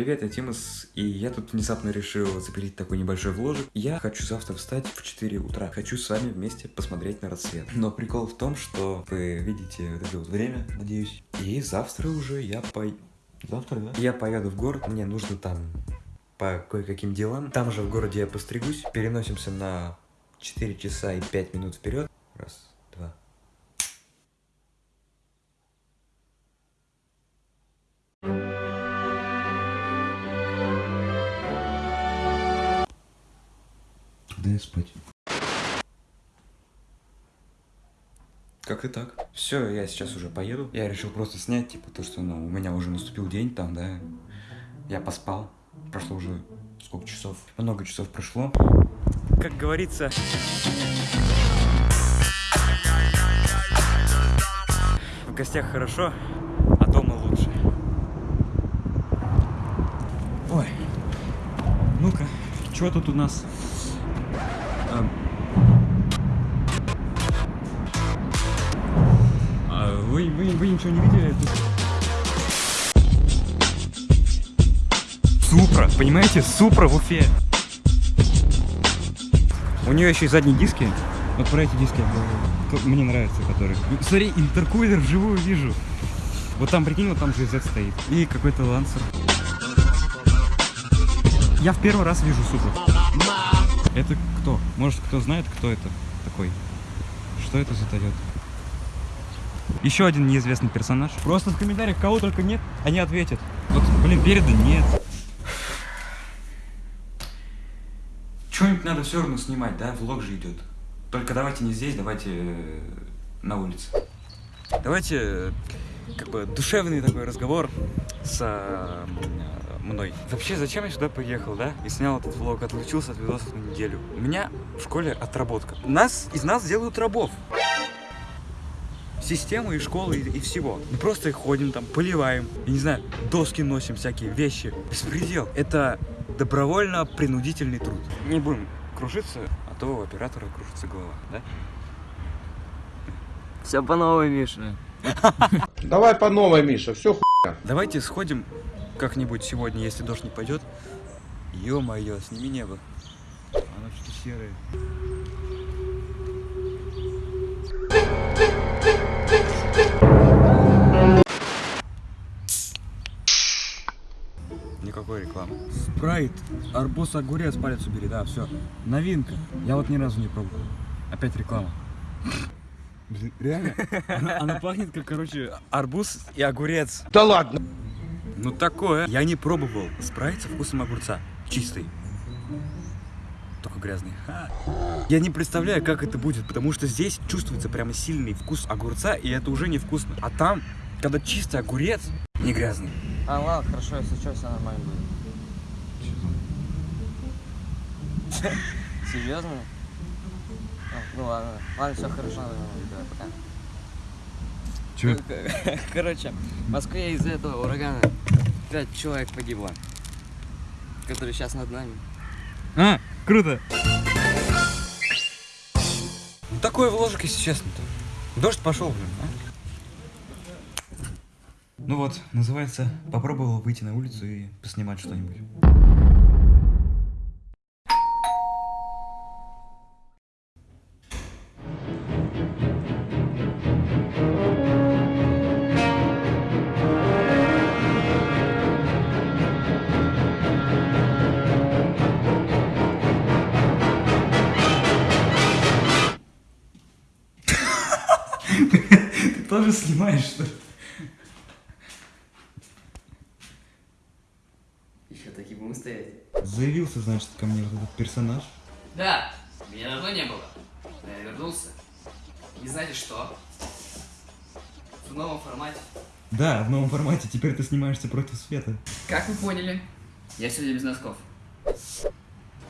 Привет, я Тимас, и я тут внезапно решил запилить такой небольшой вложек. Я хочу завтра встать в 4 утра. Хочу с вами вместе посмотреть на рассвет. Но прикол в том, что вы видите вот это вот время, надеюсь. И завтра уже я по... Завтра, да? Я поеду в город, мне нужно там по кое-каким делам. Там же в городе я постригусь. Переносимся на 4 часа и 5 минут вперед. Раз, Да спать. Как и так. Все, я сейчас уже поеду. Я решил просто снять, типа, то, что, ну, у меня уже наступил день там, да. Я поспал. Прошло уже сколько часов? Много часов прошло. Как говорится... В гостях хорошо, а дома лучше. Ой. Ну-ка, что тут у нас? Вы, ничего не видели? Супра, понимаете? Супра в Уфе. У нее еще и задние диски. Вот про эти диски мне нравятся, которые. Смотри, интеркулер вживую вижу. Вот там, прикинь, вот там GZ стоит. И какой-то лансер. Я в первый раз вижу Супру. Это кто? Может, кто знает, кто это такой? Что это за Toyota? Еще один неизвестный персонаж. Просто в комментариях кого только нет, они ответят. Вот, блин, переда нет. Что-нибудь надо все равно снимать, да? Влог же идет. Только давайте не здесь, давайте э, на улице. Давайте, э, как бы, душевный такой разговор с э, мной. Вообще, зачем я сюда приехал, да? И снял этот влог, отлучился от видосов на неделю. У меня в школе отработка. Нас, из нас делают рабов. Системы и школы и, и всего. Мы просто их ходим там, поливаем. Я не знаю, доски носим, всякие вещи. Беспредел. Это добровольно-принудительный труд. Не будем кружиться, а то у оператора кружится голова, да? Все по новой, Миша. Давай по новой, Миша, все хуйня. Давайте сходим как-нибудь сегодня, если дождь не пойдет. Ё-моё, сними небо. Оно что-то серое. Спрайт, арбуз, огурец, палец убери, да, все. Новинка. Я вот ни разу не пробовал. Опять реклама. Блин, реально? Она, она пахнет как, короче, арбуз и огурец. Да ладно. Ну такое. Я не пробовал спрайт со вкусом огурца. Чистый. Только грязный. Ха. Я не представляю, как это будет, потому что здесь чувствуется прямо сильный вкус огурца, и это уже невкусно. А там, когда чистый огурец, не грязный. А, ладно, хорошо, если что, все нормально будет. Серьезно? Ну ладно, ладно, все хорошо, давай, пока. Че? Короче, в Москве из-за этого урагана пять человек погибло, которые сейчас над нами. А, круто. Ну, такой вложек, если честно-то. Дождь пошел, блин, а? Ну вот, называется, попробовал выйти на улицу и поснимать что-нибудь. Тоже снимаешь, что ли? Еще такие будем стоять. Заявился, значит, ко мне вот этот персонаж. Да, меня давно не было. Но я вернулся. И знаете что? В новом формате. Да, в новом формате, теперь ты снимаешься против света. Как вы поняли, я сегодня без носков.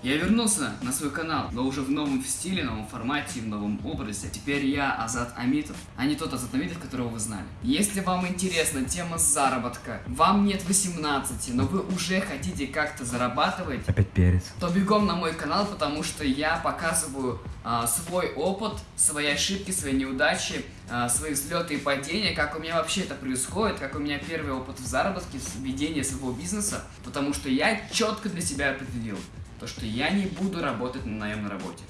Я вернулся на свой канал, но уже в новом стиле, новом формате, в новом образе. Теперь я Азат Амитов, а не тот Азат Амитов, которого вы знали. Если вам интересна тема заработка, вам нет 18, но вы уже хотите как-то зарабатывать, Опять перец. то бегом на мой канал, потому что я показываю а, свой опыт, свои ошибки, свои неудачи, а, свои взлеты и падения, как у меня вообще это происходит, как у меня первый опыт в заработке, с ведения своего бизнеса, потому что я четко для себя определил, то что я не буду работать на наемной работе.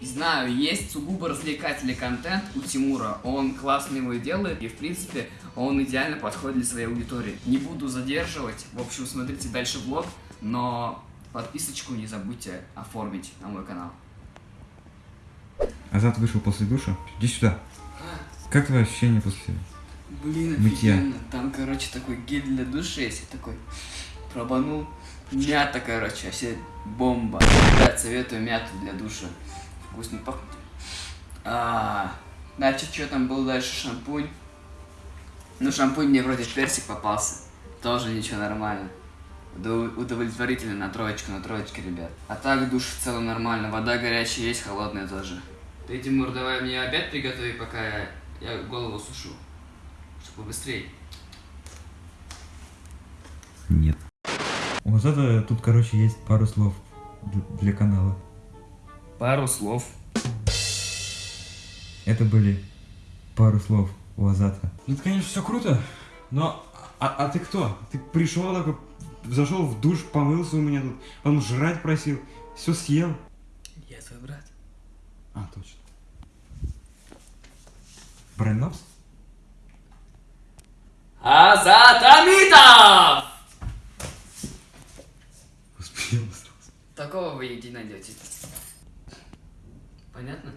И Знаю, есть сугубо развлекательный контент у Тимура, он классно его делает, и в принципе он идеально подходит для своей аудитории. Не буду задерживать, в общем, смотрите дальше влог, но подписочку не забудьте оформить на мой канал. Азат вышел после душа. Иди сюда. Как твои ощущения после... Блин, Мытья. офигенно. Там, короче, такой гель для души, если такой пробанул. Мята, короче, вообще бомба. Да, советую мяту для душа. Вкусно пахнет. А, значит, что там был дальше? Шампунь. Ну, шампунь мне вроде персик попался. Тоже ничего нормально. Удов- Удовлетворительно на троечку, на троечке, ребят. А так душ в целом нормально. Вода горячая есть, холодная тоже. Ты, Тимур, давай мне обед приготови, пока я, я голову сушу. Чтобы быстрее. Нет. У Азата тут, короче, есть пару слов для канала. Пару слов. Это были пару слов у Азата. Ну, это, конечно, все круто, но... А, а ты кто? Ты пришел такой, зашел в душ, помылся у меня тут, потом жрать просил, все съел. Я твой брат. А, точно. Брайнопс? Азатамитов! Успел Такого вы не найдете. Понятно?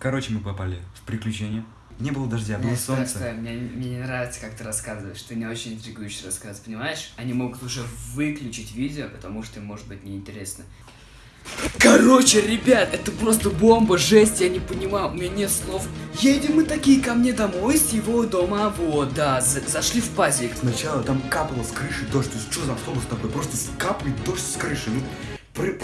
Короче, мы попали в приключения. Не было дождя, было Не, стой, солнце. стой, Мне, мне не нравится, как ты рассказываешь. Ты не очень интригующий рассказ, понимаешь? Они могут уже выключить видео, потому что им может быть неинтересно. Короче, ребят, это просто бомба, жесть, я не понимаю, у меня нет слов. Едем мы такие ко мне домой с его дома, вот, да, за- зашли в пазик. Сначала там капало с крыши дождь. То есть, что за автобус такой? Просто капает дождь с крыши. Ну, пры-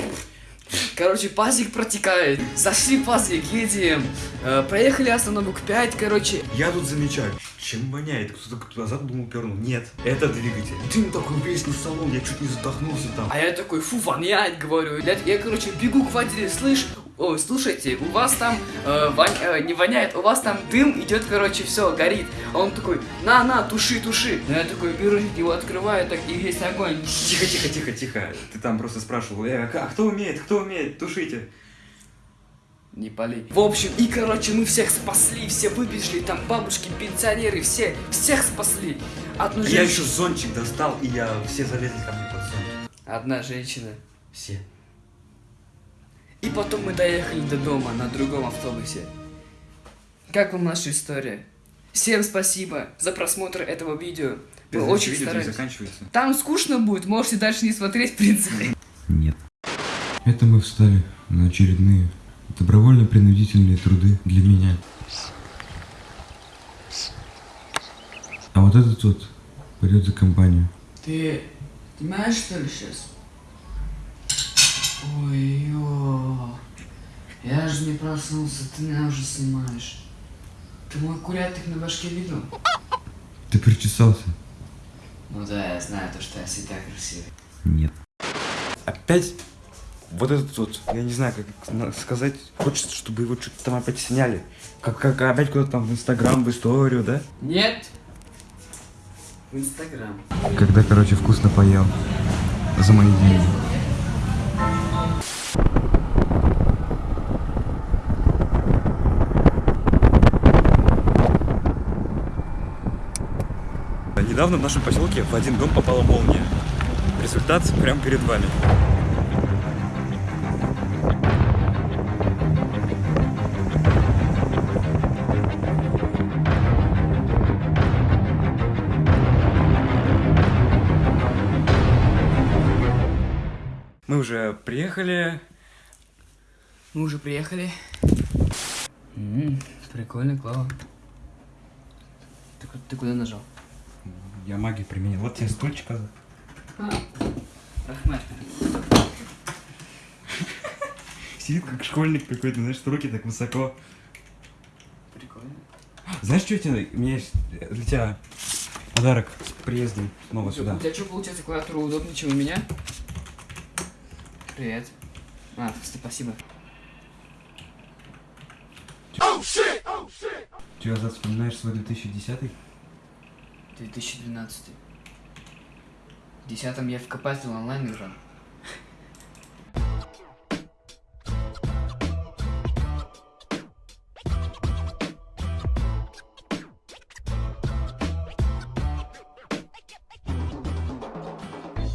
Короче, пазик протекает. Зашли пазик, едем. Э, проехали остановок 5, короче. Я тут замечаю, чем воняет. Кто-то туда задумал, пернул. Нет, это двигатель. Дым такой весь на салон, я чуть не задохнулся там. А я такой, фу, воняет, говорю. Я, я, короче, бегу к водителю, слышь, ой, слушайте, у вас там э, вонь- э, не воняет, у вас там дым идет, короче, все, горит. А он такой, на, на, туши, туши. Ну я такой беру, его открываю, так и весь огонь. Тихо, тихо, тихо, тихо. Ты там просто спрашивал, э, а кто умеет, кто умеет, тушите. Не пали. В общем, и короче, мы всех спасли, все выбежали, там бабушки, пенсионеры, все, всех спасли. Одну А Я женщину- еще зонтик достал, и я все залезли ко мне под зонтик. Одна женщина. Все. И потом мы доехали до дома на другом автобусе. Как вам наша история? Всем спасибо за просмотр этого видео. Мы очень видео старались. заканчивается. Там скучно будет, можете дальше не смотреть, в принципе. Нет. Это мы встали на очередные добровольно-принудительные труды для меня. А вот этот вот пойдет за компанию. Ты снимаешь, что ли, сейчас? Ой, проснулся, ты меня уже снимаешь. Ты мой курятник на башке видел? Ты причесался? Ну да, я знаю то, что я всегда красивый. Нет. Опять вот этот вот, я не знаю, как сказать, хочется, чтобы его что-то там опять сняли. Как, как опять куда-то там в Инстаграм, в историю, да? Нет? В Инстаграм. Когда, короче, вкусно поел. За мои деньги. Недавно в нашем поселке в один дом попала молния. Результат прямо перед вами. Мы уже приехали. Мы уже приехали. М, прикольно, клава. Ты, ты куда нажал? Я магию применил. Вот тебе стульчик. А. Сидит как школьник какой-то, знаешь, руки так высоко. Прикольно. Знаешь, что тебе? У меня есть для тебя подарок с приездом снова У сюда. тебя что, получается, клавиатура удобнее, чем у меня? Привет. А, спасибо. Ты назад вспоминаешь свой 2010 2012. В десятом я в КП онлайн играл.